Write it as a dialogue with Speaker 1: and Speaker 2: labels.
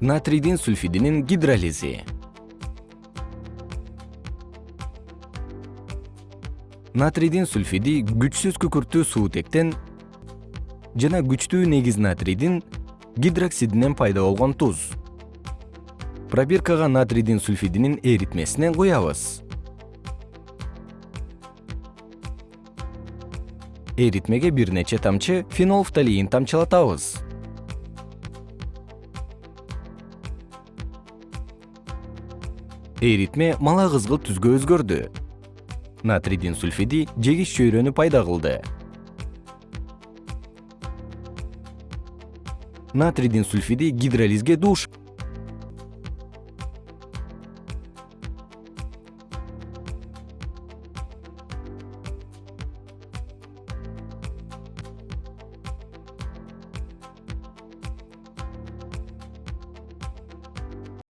Speaker 1: натрийдин сульфидинин гидролизи. Натрийдин сульфиди күчсүз күкүрттүү суутектен жана күчтүү негиз натрийдин гидроксидинен пайда болгон туз. Пробиркага натрийдин сульфидинин эритмесинен куябыз эритмеге бир нече тамчы фенолфталиин тамчылатабыз эритме мала кызгылт түскө өзгөрдү. Натрийдин сульфиди жегич чөйрөнү пайда кылды. Натрийдин сульфиди гидролизге дуушап